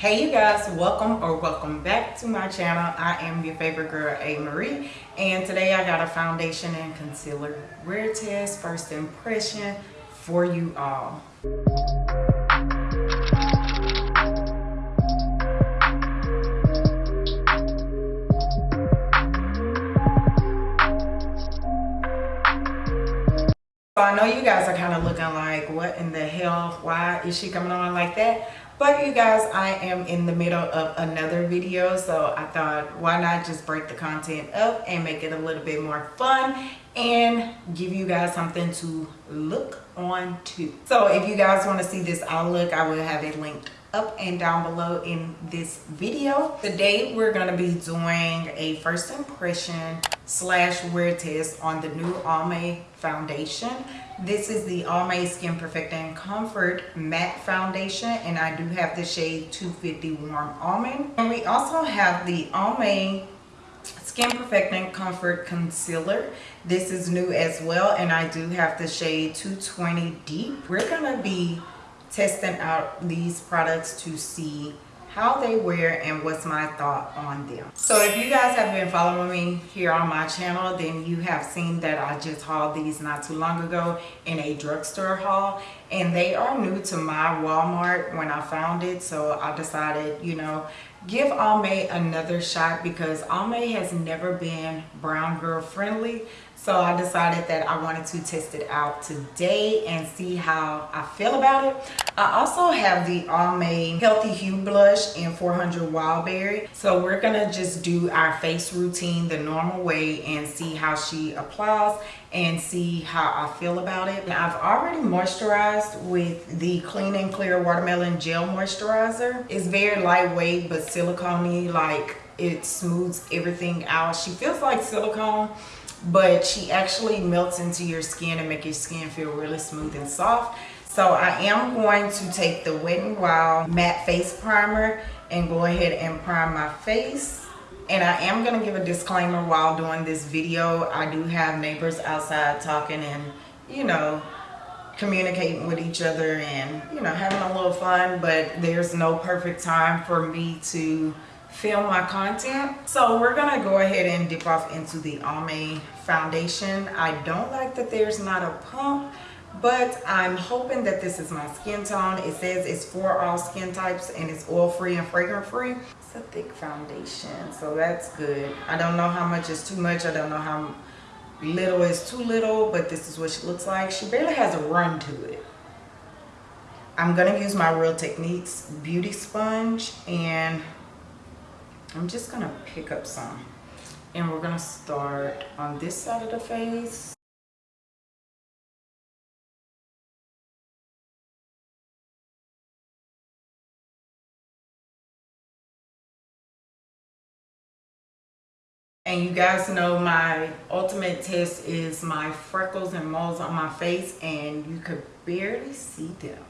Hey you guys, welcome or welcome back to my channel. I am your favorite girl, A. Marie, and today I got a foundation and concealer wear test first impression for you all. So I know you guys are kind of looking like, what in the hell? Why is she coming on like that? But you guys, I am in the middle of another video, so I thought, why not just break the content up and make it a little bit more fun and give you guys something to look on to. So if you guys want to see this outlook, I will have it linked up and down below in this video. Today we're going to be doing a first impression slash wear test on the new Almay foundation. This is the Almay Skin Perfecting Comfort Matte Foundation and I do have the shade 250 Warm Almond. And we also have the Almay Skin Perfecting Comfort Concealer. This is new as well and I do have the shade 220 Deep. We're going to be testing out these products to see how they wear and what's my thought on them. So if you guys have been following me here on my channel then you have seen that i just hauled these not too long ago in a drugstore haul and they are new to my walmart when i found it so i decided you know give Almay another shot because Almay has never been brown girl friendly so I decided that I wanted to test it out today and see how I feel about it. I also have the Almay Healthy Hue Blush in 400 Wildberry. So we're gonna just do our face routine the normal way and see how she applies and see how I feel about it. Now, I've already moisturized with the Clean and Clear Watermelon Gel Moisturizer. It's very lightweight but silicone like it smooths everything out. She feels like silicone but she actually melts into your skin and make your skin feel really smooth and soft. So i am going to take the wet n wild matte face primer and go ahead and prime my face. And i am going to give a disclaimer while doing this video. I do have neighbors outside talking and you know communicating with each other and you know having a little fun but there's no perfect time for me to film my content. So we're gonna go ahead and dip off into the Almay foundation. I don't like that there's not a pump but I'm hoping that this is my skin tone. It says it's for all skin types and it's oil free and fragrance free it's a thick foundation so that's good. I don't know how much is too much. I don't know how little is too little but this is what she looks like. She barely has a run to it. I'm gonna use my Real Techniques beauty sponge and I'm just gonna pick up some and we're gonna start on this side of the face. And you guys know my ultimate test is my freckles and moles on my face and you could barely see them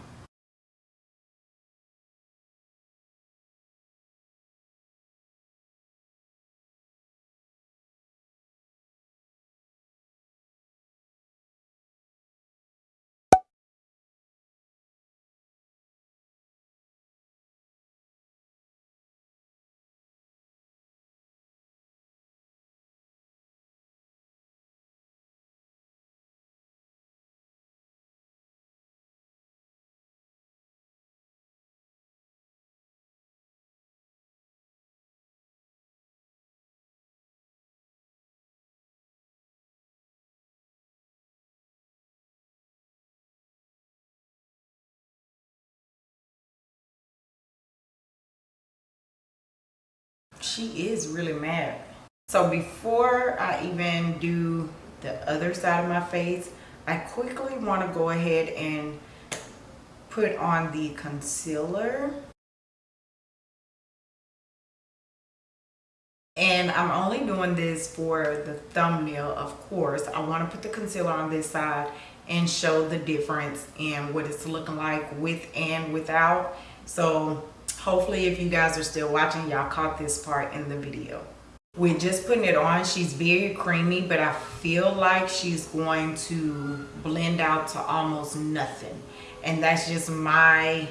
she is really matte. So before i even do the other side of my face i quickly want to go ahead and put on the concealer. And i'm only doing this for the thumbnail of course. I want to put the concealer on this side and show the difference in what it's looking like with and without. So hopefully if you guys are still watching y'all caught this part in the video. We're just putting it on she's very creamy but i feel like she's going to blend out to almost nothing. And that's just my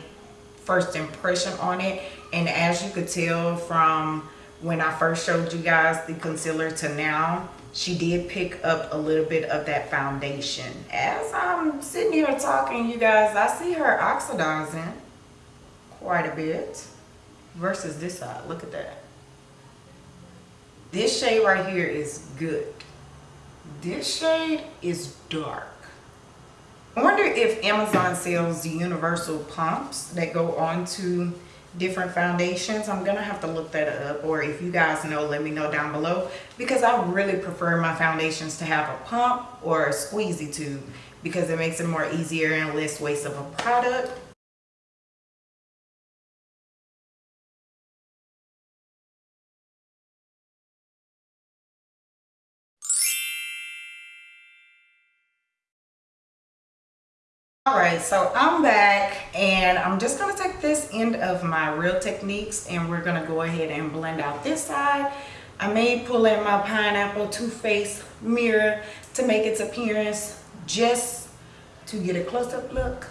first impression on it. And as you could tell from when I first showed you guys the concealer to now, she did pick up a little bit of that foundation. As I'm sitting here talking, you guys, I see her oxidizing quite a bit versus this side. Look at that. This shade right here is good. This shade is dark. I wonder if Amazon sells the universal pumps that go on to different foundations. I'm going to have to look that up. Or if you guys know, let me know down below. Because I really prefer my foundations to have a pump or a squeezy tube. Because it makes it more easier and less waste of a product. All right so i'm back and i'm just going to take this end of my real techniques and we're going to go ahead and blend out this side. I may pull in my pineapple Too Faced mirror to make its appearance just to get a close-up look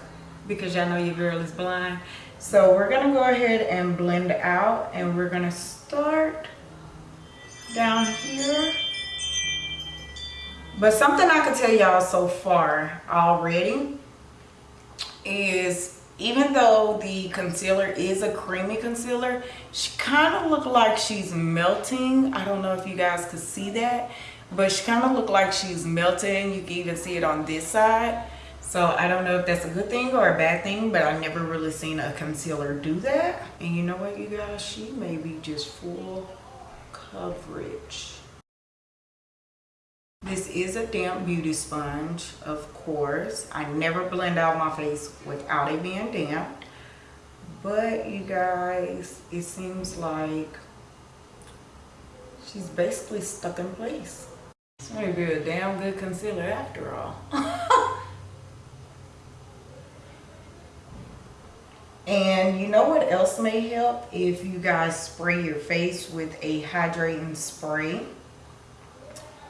because y'all know your girl is blind. So we're going to go ahead and blend out and we're going to start down here. But something i can tell y'all so far already is even though the concealer is a creamy concealer she kind of looked like she's melting. I don't know if you guys could see that but she kind of looked like she's melting. You can even see it on this side. So i don't know if that's a good thing or a bad thing but i've never really seen a concealer do that. And you know what you guys? She may be just full coverage this is a damp beauty sponge, of course. I never blend out my face without it being damp. But you guys, it seems like she's basically stuck in place. It's may be a damn good concealer after all. and you know what else may help? If you guys spray your face with a hydrating spray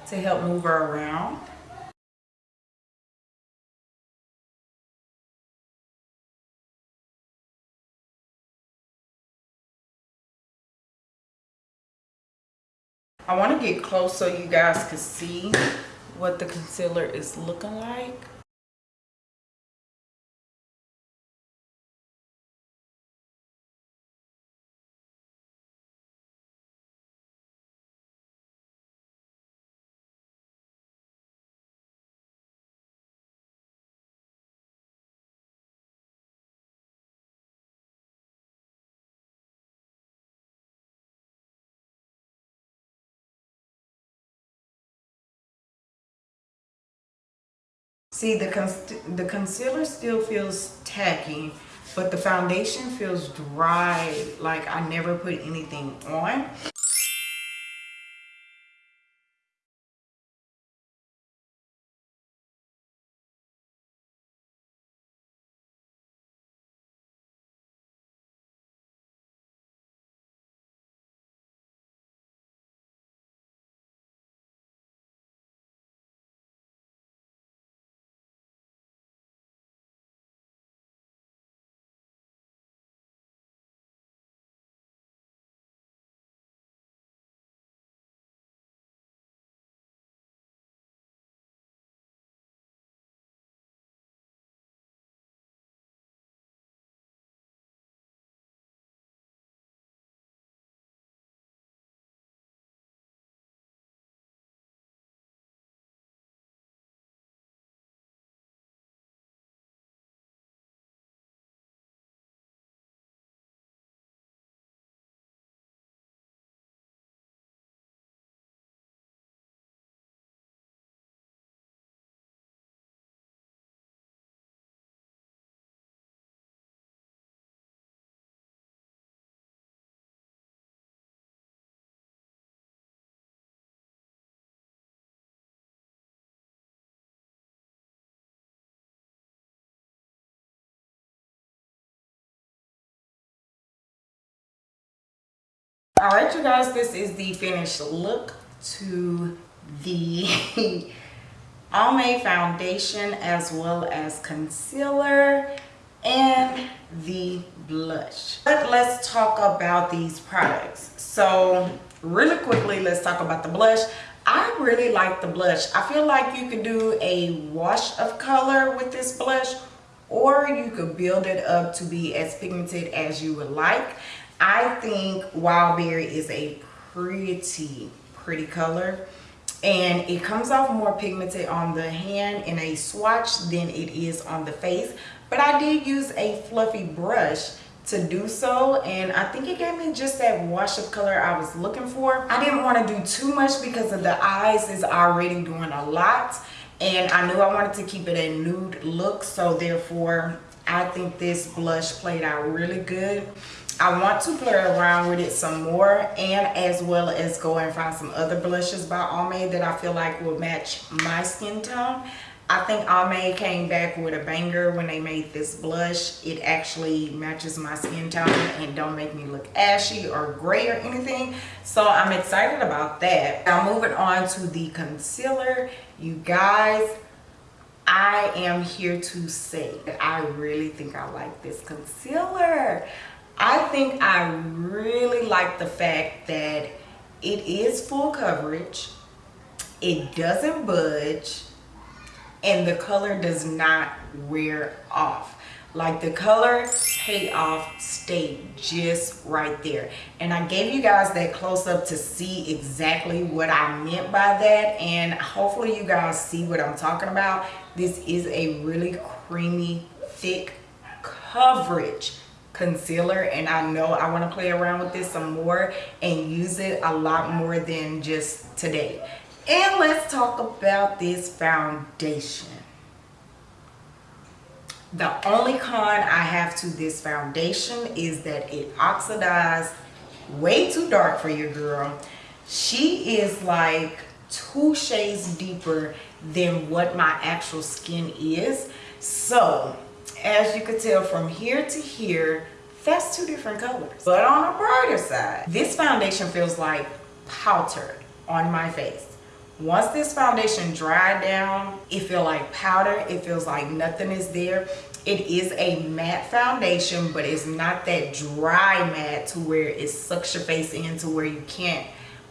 to help move her around. I want to get close so you guys can see what the concealer is looking like. See, the, the concealer still feels tacky, but the foundation feels dry, like I never put anything on. All right you guys this is the finished look to the Almay foundation as well as concealer and the blush. But let's talk about these products. So really quickly, let's talk about the blush. I really like the blush. I feel like you could do a wash of color with this blush or you could build it up to be as pigmented as you would like. I think Wild Berry is a pretty, pretty color and it comes off more pigmented on the hand in a swatch than it is on the face but I did use a fluffy brush to do so and I think it gave me just that wash of color I was looking for. I didn't want to do too much because of the eyes is already doing a lot and I knew I wanted to keep it a nude look so therefore I think this blush played out really good. I want to play around with it some more and as well as go and find some other blushes by Almay that I feel like will match my skin tone. I think Almay came back with a banger when they made this blush. It actually matches my skin tone and don't make me look ashy or gray or anything. So I'm excited about that. Now moving on to the concealer. You guys, I am here to say that I really think I like this concealer. I think I really like the fact that it is full coverage. It doesn't budge and the color does not wear off. Like the color payoff stayed just right there. And i gave you guys that close-up to see exactly what i meant by that and hopefully you guys see what i'm talking about. This is a really creamy thick coverage concealer and I know I want to play around with this some more and use it a lot more than just today. And let's talk about this foundation. The only con I have to this foundation is that it oxidized way too dark for your girl. She is like two shades deeper than what my actual skin is. So as you can tell from here to here, that's two different colors. But on a brighter side, this foundation feels like powder on my face. Once this foundation dried down, it feels like powder. It feels like nothing is there. It is a matte foundation, but it's not that dry matte to where it sucks your face into where you can't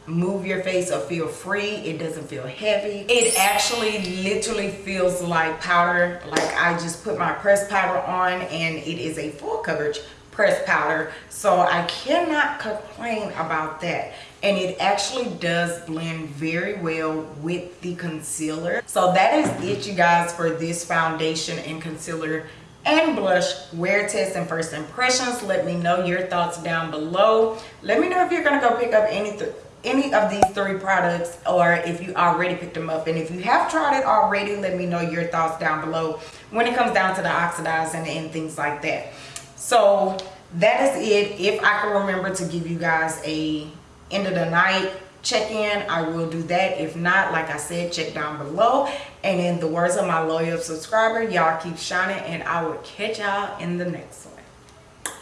move your face or feel free. It doesn't feel heavy. It actually literally feels like powder. Like i just put my pressed powder on and it is a full coverage pressed powder. So i cannot complain about that. And it actually does blend very well with the concealer. So that is it you guys for this foundation and concealer and blush. Wear test and first impressions. Let me know your thoughts down below. Let me know if you're gonna go pick up anything any of these three products or if you already picked them up. And if you have tried it already let me know your thoughts down below when it comes down to the oxidizing and things like that. So that is it. If i can remember to give you guys a end of the night check-in i will do that. If not like i said check down below. And in the words of my loyal subscriber y'all keep shining and i will catch y'all in the next one.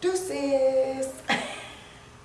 Deuces